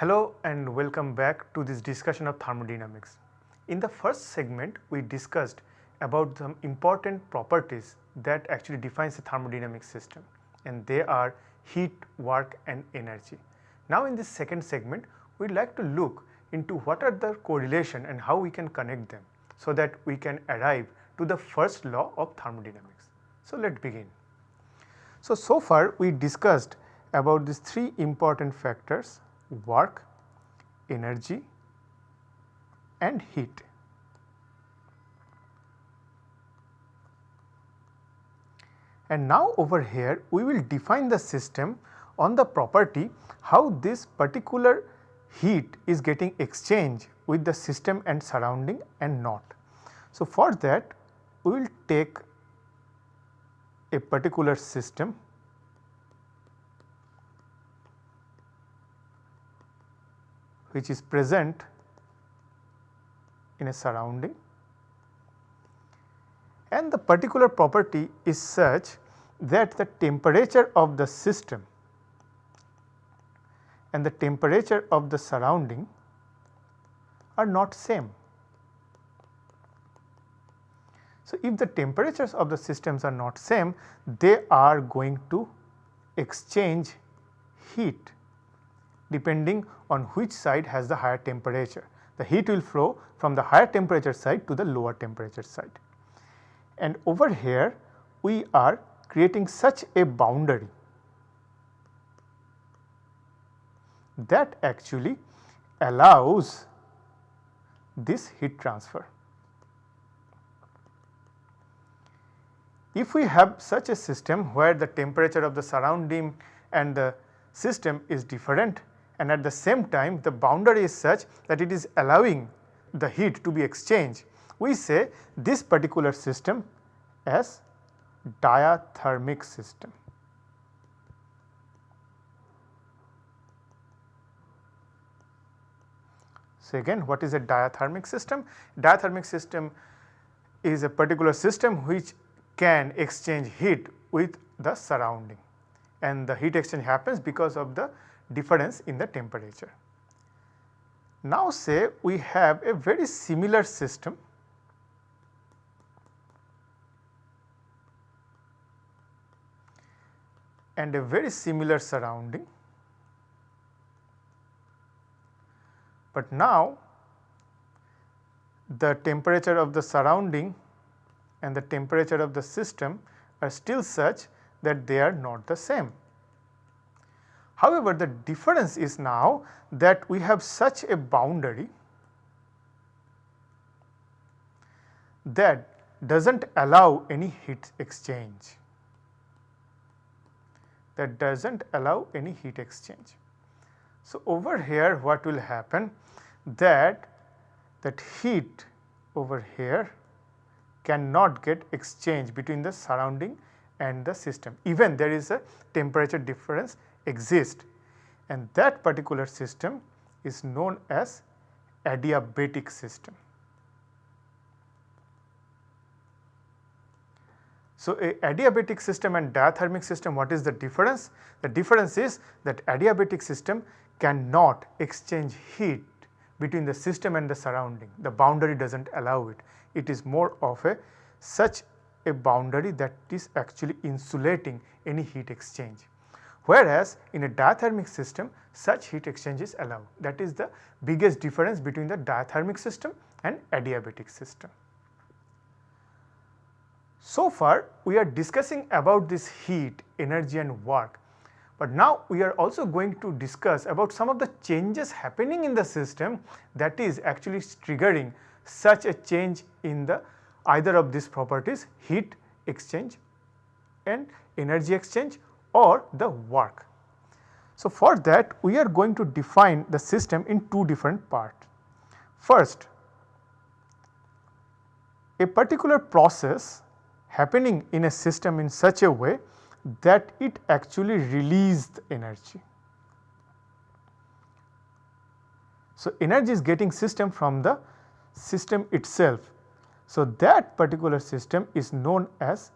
Hello and welcome back to this discussion of thermodynamics. In the first segment we discussed about some important properties that actually defines a thermodynamic system and they are heat, work and energy. Now in this second segment we would like to look into what are the correlation and how we can connect them so that we can arrive to the first law of thermodynamics. So let us begin. So, so far we discussed about these three important factors work, energy and heat. And now over here we will define the system on the property how this particular heat is getting exchanged with the system and surrounding and not. So, for that we will take a particular system which is present in a surrounding and the particular property is such that the temperature of the system and the temperature of the surrounding are not same. So, if the temperatures of the systems are not same, they are going to exchange heat depending on which side has the higher temperature. The heat will flow from the higher temperature side to the lower temperature side. And over here we are creating such a boundary that actually allows this heat transfer. If we have such a system where the temperature of the surrounding and the system is different and at the same time the boundary is such that it is allowing the heat to be exchanged, we say this particular system as diathermic system. So, again what is a diathermic system? Diathermic system is a particular system which can exchange heat with the surrounding and the heat exchange happens because of the difference in the temperature. Now say we have a very similar system and a very similar surrounding. But now the temperature of the surrounding and the temperature of the system are still such that they are not the same. However, the difference is now that we have such a boundary that does not allow any heat exchange that does not allow any heat exchange. So, over here what will happen that that heat over here cannot get exchanged between the surrounding and the system even there is a temperature difference exist and that particular system is known as adiabatic system. So, a adiabatic system and diathermic system what is the difference? The difference is that adiabatic system cannot exchange heat between the system and the surrounding, the boundary does not allow it. It is more of a such a boundary that is actually insulating any heat exchange. Whereas, in a diathermic system such heat exchange is allowed that is the biggest difference between the diathermic system and adiabatic system. So far we are discussing about this heat, energy and work, but now we are also going to discuss about some of the changes happening in the system that is actually triggering such a change in the either of these properties heat exchange and energy exchange or the work. So, for that we are going to define the system in two different parts. First, a particular process happening in a system in such a way that it actually released energy. So, energy is getting system from the system itself. So, that particular system is known as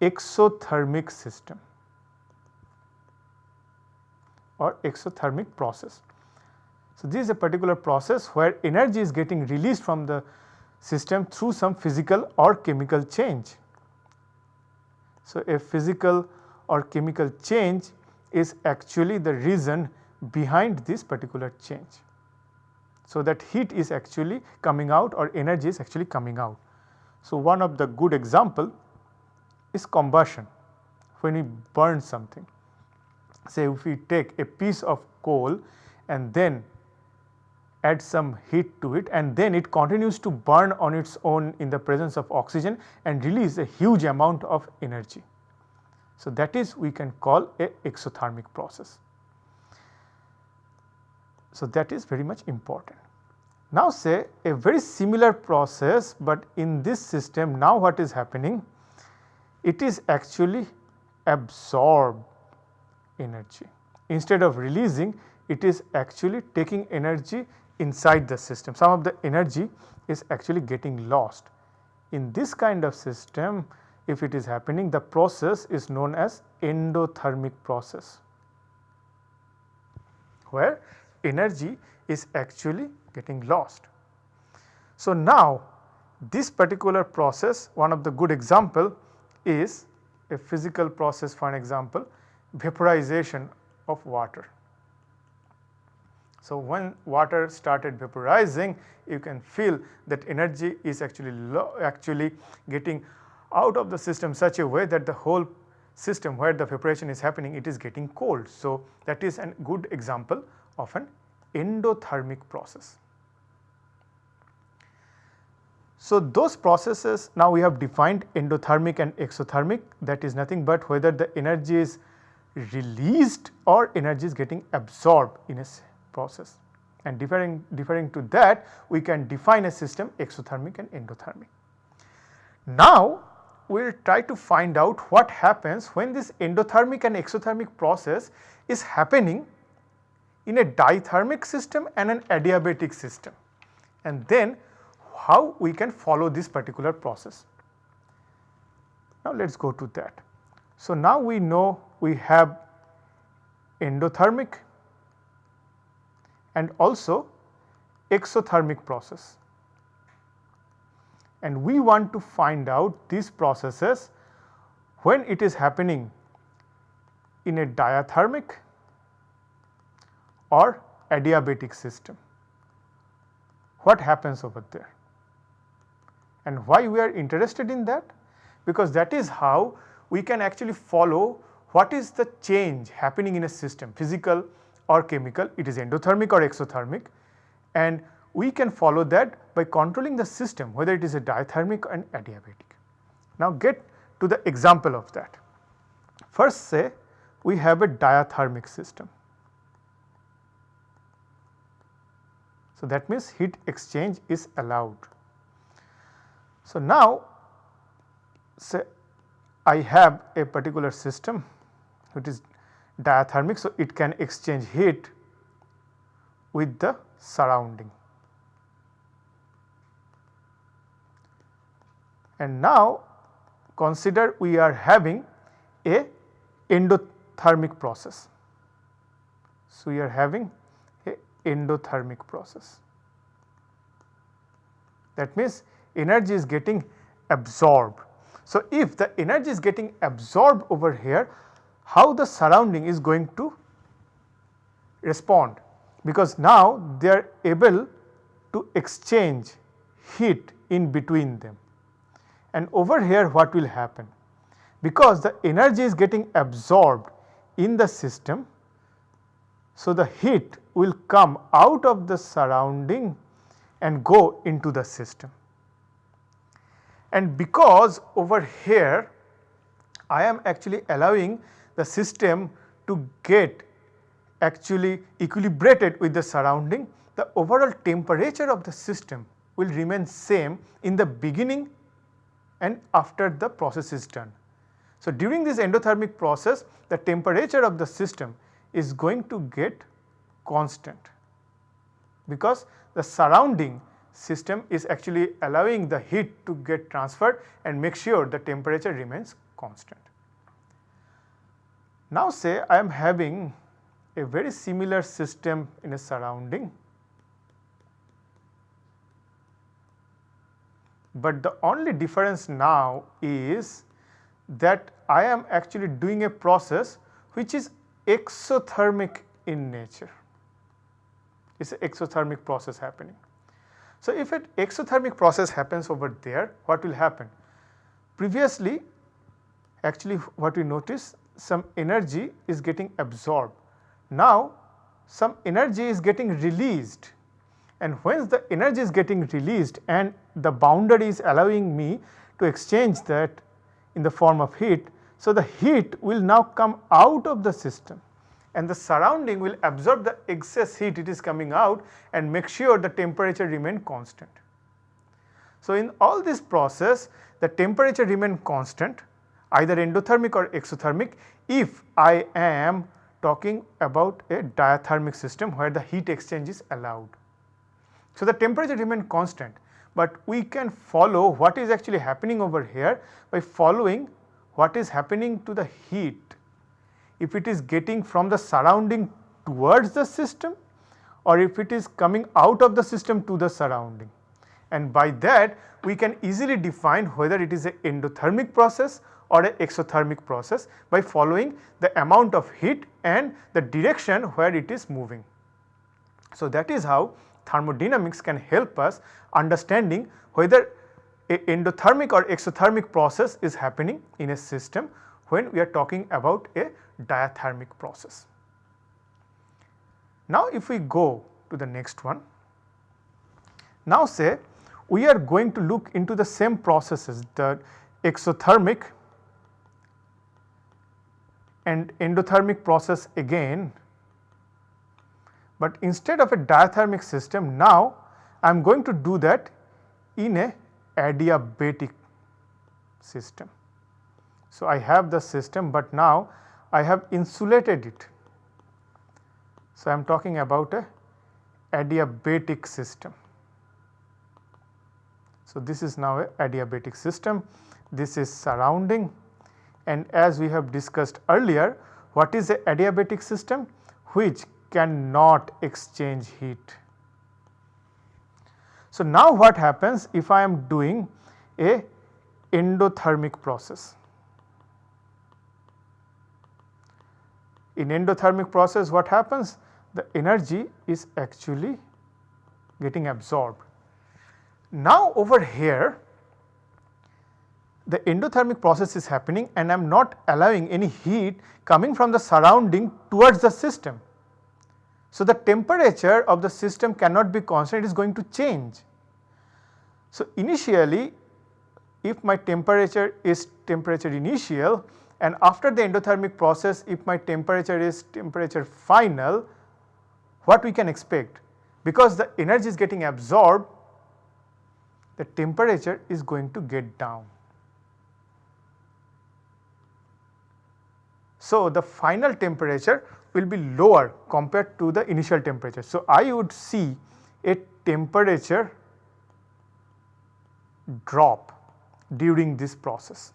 exothermic system or exothermic process. So, this is a particular process where energy is getting released from the system through some physical or chemical change. So, a physical or chemical change is actually the reason behind this particular change. So, that heat is actually coming out or energy is actually coming out. So, one of the good example is combustion when we burn something. Say if we take a piece of coal and then add some heat to it and then it continues to burn on its own in the presence of oxygen and release a huge amount of energy. So, that is we can call a exothermic process. So, that is very much important. Now say a very similar process, but in this system now what is happening? It is actually absorb energy. Instead of releasing it is actually taking energy inside the system. Some of the energy is actually getting lost. In this kind of system if it is happening the process is known as endothermic process where energy is actually getting lost. So, now this particular process one of the good example is a physical process for an example vaporization of water. So, when water started vaporizing you can feel that energy is actually actually getting out of the system such a way that the whole system where the vaporization is happening it is getting cold. So, that is a good example of an endothermic process. So, those processes now we have defined endothermic and exothermic that is nothing but whether the energy is released or energy is getting absorbed in a process and differing, differing to that we can define a system exothermic and endothermic. Now, we will try to find out what happens when this endothermic and exothermic process is happening in a diathermic system and an adiabatic system and then how we can follow this particular process. Now, let us go to that. So, now we know we have endothermic and also exothermic process and we want to find out these processes when it is happening in a diathermic or adiabatic system. What happens over there? And why we are interested in that? Because that is how we can actually follow what is the change happening in a system physical or chemical it is endothermic or exothermic and we can follow that by controlling the system whether it is a diathermic and adiabatic. Now get to the example of that. First say we have a diathermic system. So that means heat exchange is allowed. So now say I have a particular system which is diathermic so it can exchange heat with the surrounding. and now consider we are having a endothermic process. So, we are having a endothermic process. That means energy is getting absorbed. So, if the energy is getting absorbed over here, how the surrounding is going to respond because now they are able to exchange heat in between them. And over here what will happen? Because the energy is getting absorbed in the system, so the heat will come out of the surrounding and go into the system. And because over here I am actually allowing the system to get actually equilibrated with the surrounding, the overall temperature of the system will remain same in the beginning and after the process is done. So, during this endothermic process the temperature of the system is going to get constant because the surrounding system is actually allowing the heat to get transferred and make sure the temperature remains constant. Now say I am having a very similar system in a surrounding, but the only difference now is that I am actually doing a process which is exothermic in nature. It is an exothermic process happening. So, if an exothermic process happens over there, what will happen? Previously, actually what we notice some energy is getting absorbed. Now, some energy is getting released and when the energy is getting released and the boundary is allowing me to exchange that in the form of heat. So, the heat will now come out of the system and the surrounding will absorb the excess heat it is coming out and make sure the temperature remain constant. So, in all this process the temperature remain constant either endothermic or exothermic if I am talking about a diathermic system where the heat exchange is allowed. So, the temperature remain constant, but we can follow what is actually happening over here by following what is happening to the heat. If it is getting from the surrounding towards the system or if it is coming out of the system to the surrounding. And by that we can easily define whether it is an endothermic process or a exothermic process by following the amount of heat and the direction where it is moving. So, that is how thermodynamics can help us understanding whether a endothermic or exothermic process is happening in a system when we are talking about a diathermic process. Now, if we go to the next one, now say we are going to look into the same processes the exothermic and endothermic process again but instead of a diathermic system now I am going to do that in a adiabatic system. So, I have the system, but now I have insulated it. So, I am talking about a adiabatic system. So, this is now a adiabatic system, this is surrounding and as we have discussed earlier what is a adiabatic system which cannot exchange heat. So, now what happens if I am doing a endothermic process. In endothermic process what happens? The energy is actually getting absorbed. Now over here the endothermic process is happening and I am not allowing any heat coming from the surrounding towards the system. So, the temperature of the system cannot be constant it is going to change. So, initially if my temperature is temperature initial and after the endothermic process if my temperature is temperature final what we can expect because the energy is getting absorbed the temperature is going to get down. So, the final temperature will be lower compared to the initial temperature. So, I would see a temperature drop during this process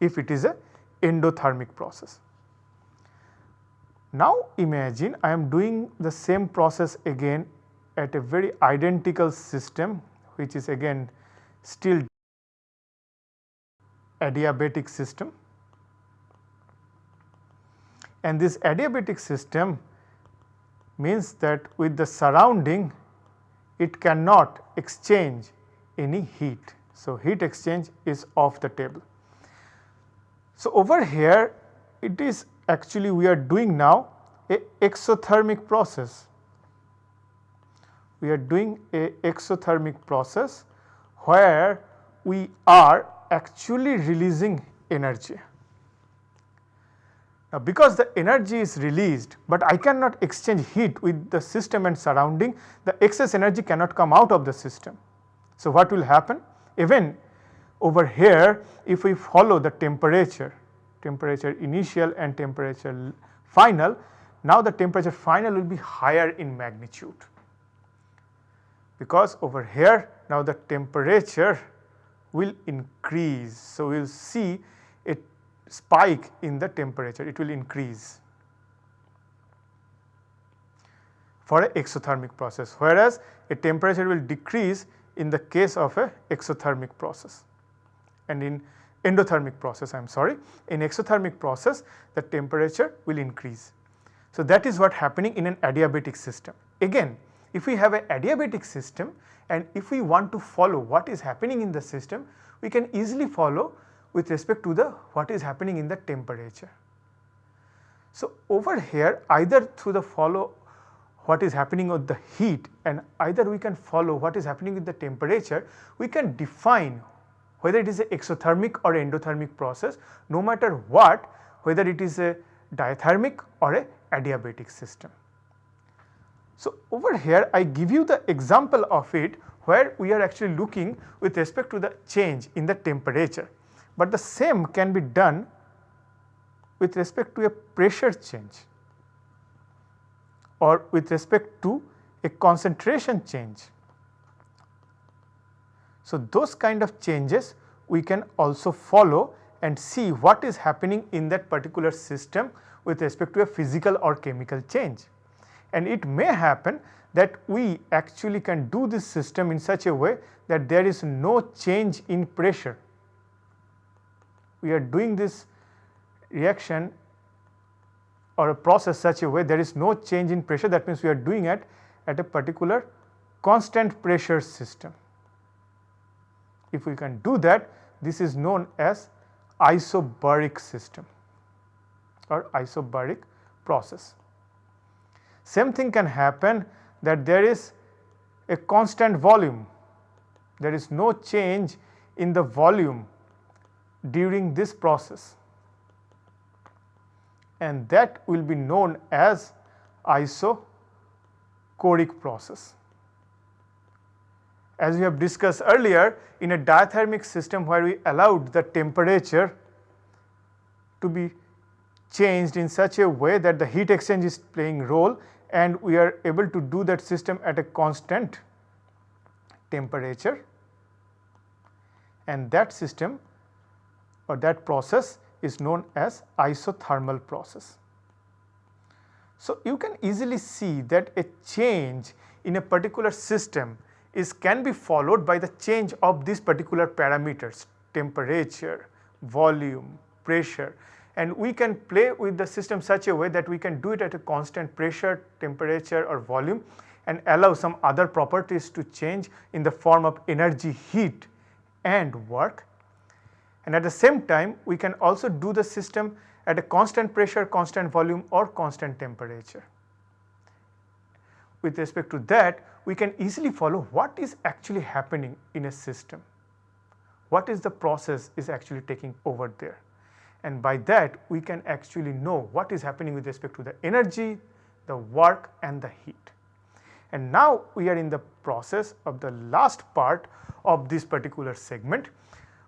if it is a endothermic process. Now imagine I am doing the same process again at a very identical system which is again still adiabatic system and this adiabatic system means that with the surrounding it cannot exchange any heat. So, heat exchange is off the table. So, over here it is actually we are doing now a exothermic process. We are doing a exothermic process where we are actually releasing energy. Now, because the energy is released, but I cannot exchange heat with the system and surrounding, the excess energy cannot come out of the system. So, what will happen? Even over here, if we follow the temperature, temperature initial and temperature final, now the temperature final will be higher in magnitude. Because over here, now the temperature will increase. So, we will see spike in the temperature, it will increase for a exothermic process, whereas a temperature will decrease in the case of a exothermic process and in endothermic process I am sorry in exothermic process the temperature will increase. So, that is what happening in an adiabatic system. Again if we have a adiabatic system and if we want to follow what is happening in the system we can easily follow with respect to the what is happening in the temperature. So, over here either through the follow what is happening with the heat and either we can follow what is happening with the temperature, we can define whether it is a exothermic or endothermic process no matter what whether it is a diathermic or a adiabatic system. So, over here I give you the example of it where we are actually looking with respect to the change in the temperature, but the same can be done with respect to a pressure change or with respect to a concentration change. So, those kind of changes we can also follow and see what is happening in that particular system with respect to a physical or chemical change. And it may happen that we actually can do this system in such a way that there is no change in pressure. We are doing this reaction or a process such a way there is no change in pressure that means we are doing it at a particular constant pressure system. If we can do that this is known as isobaric system or isobaric process. Same thing can happen that there is a constant volume, there is no change in the volume during this process and that will be known as isochoric process. As we have discussed earlier in a diathermic system where we allowed the temperature to be changed in such a way that the heat exchange is playing role and we are able to do that system at a constant temperature and that system or that process is known as isothermal process. So, you can easily see that a change in a particular system is can be followed by the change of these particular parameters temperature, volume, pressure and we can play with the system such a way that we can do it at a constant pressure, temperature or volume and allow some other properties to change in the form of energy, heat and work and at the same time we can also do the system at a constant pressure, constant volume or constant temperature. With respect to that we can easily follow what is actually happening in a system, what is the process is actually taking over there and by that we can actually know what is happening with respect to the energy, the work and the heat. And now we are in the process of the last part of this particular segment.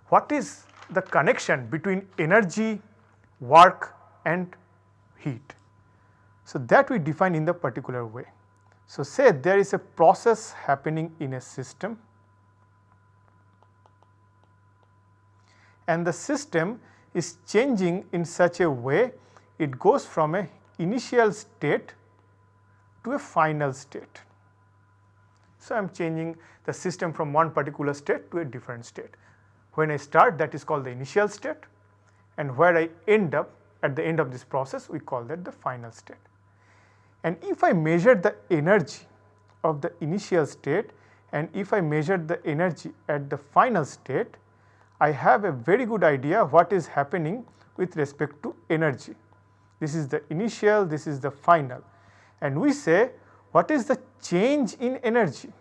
What is the connection between energy, work and heat. So, that we define in the particular way. So, say there is a process happening in a system and the system is changing in such a way it goes from a initial state to a final state. So, I am changing the system from one particular state to a different state. When I start that is called the initial state and where I end up at the end of this process we call that the final state. And if I measure the energy of the initial state and if I measure the energy at the final state, I have a very good idea what is happening with respect to energy. This is the initial, this is the final and we say what is the change in energy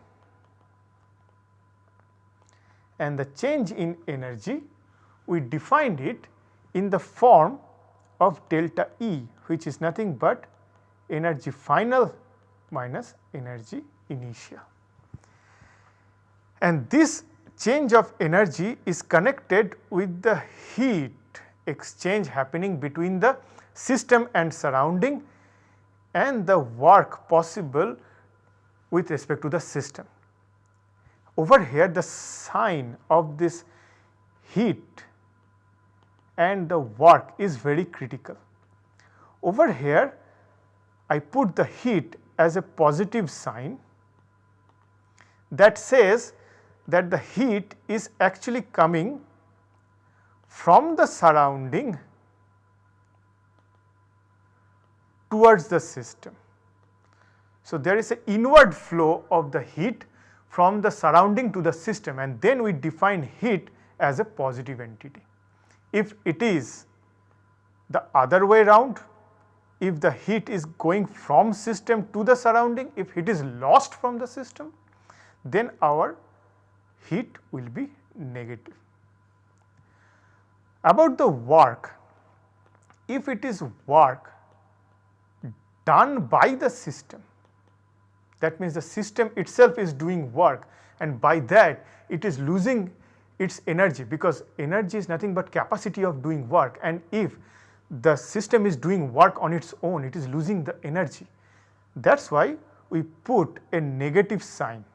and the change in energy we defined it in the form of delta E which is nothing but energy final minus energy initial. And this change of energy is connected with the heat exchange happening between the system and surrounding and the work possible with respect to the system. Over here the sign of this heat and the work is very critical. Over here I put the heat as a positive sign that says that the heat is actually coming from the surrounding towards the system. So, there is an inward flow of the heat from the surrounding to the system and then we define heat as a positive entity. If it is the other way round, if the heat is going from system to the surrounding, if it is lost from the system, then our heat will be negative. About the work, if it is work done by the system, that means the system itself is doing work and by that it is losing its energy because energy is nothing but capacity of doing work and if the system is doing work on its own it is losing the energy. That is why we put a negative sign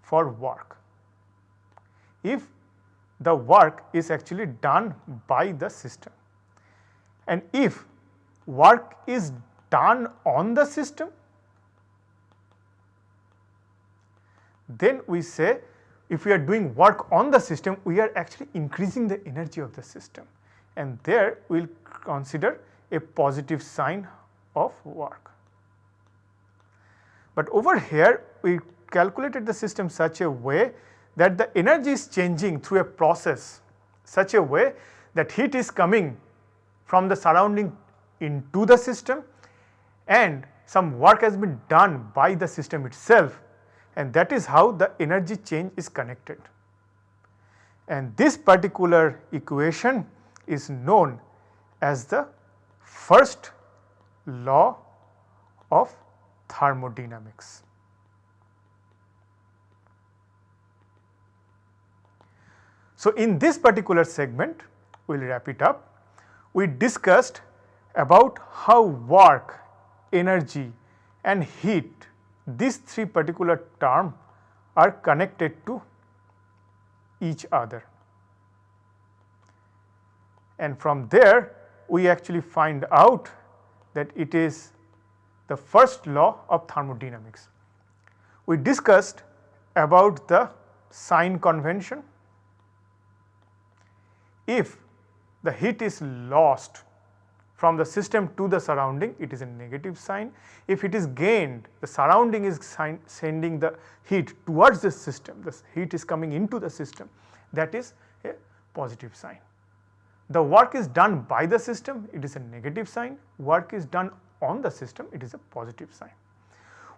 for work. If the work is actually done by the system and if work is done on the system then we say if we are doing work on the system, we are actually increasing the energy of the system and there we will consider a positive sign of work. But over here we calculated the system such a way that the energy is changing through a process such a way that heat is coming from the surrounding into the system and some work has been done by the system itself and that is how the energy change is connected. And this particular equation is known as the first law of thermodynamics. So, in this particular segment we will wrap it up. We discussed about how work, energy and heat these three particular terms are connected to each other. And from there we actually find out that it is the first law of thermodynamics. We discussed about the sign convention. If the heat is lost from the system to the surrounding it is a negative sign. If it is gained the surrounding is sending the heat towards the system the heat is coming into the system that is a positive sign. The work is done by the system it is a negative sign work is done on the system it is a positive sign.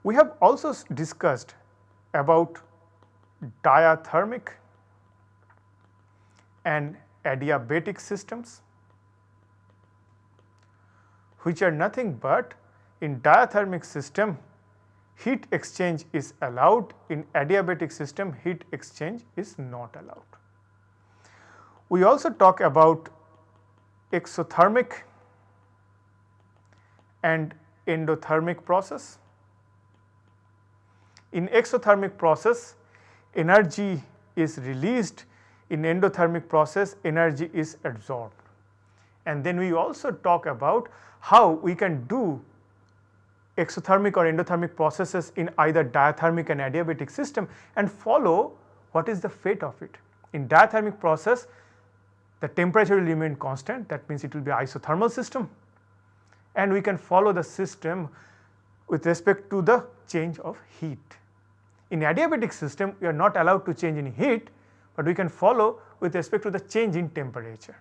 We have also discussed about diathermic and adiabatic systems which are nothing but in diathermic system heat exchange is allowed, in adiabatic system heat exchange is not allowed. We also talk about exothermic and endothermic process. In exothermic process energy is released, in endothermic process energy is absorbed. And then we also talk about how we can do exothermic or endothermic processes in either diathermic and adiabatic system and follow what is the fate of it. In diathermic process the temperature will remain constant that means it will be isothermal system and we can follow the system with respect to the change of heat. In adiabatic system we are not allowed to change in heat but we can follow with respect to the change in temperature.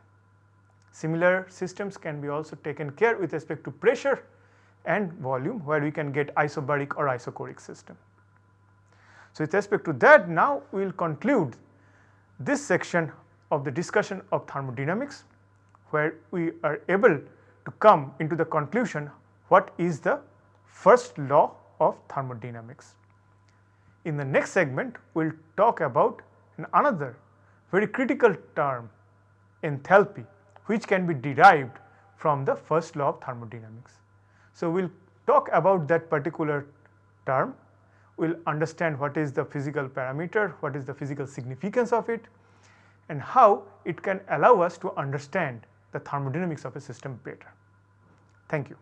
Similar systems can be also taken care with respect to pressure and volume where we can get isobaric or isochoric system. So, with respect to that now we will conclude this section of the discussion of thermodynamics where we are able to come into the conclusion what is the first law of thermodynamics. In the next segment we will talk about another very critical term enthalpy which can be derived from the first law of thermodynamics. So, we will talk about that particular term, we will understand what is the physical parameter, what is the physical significance of it and how it can allow us to understand the thermodynamics of a system better. Thank you.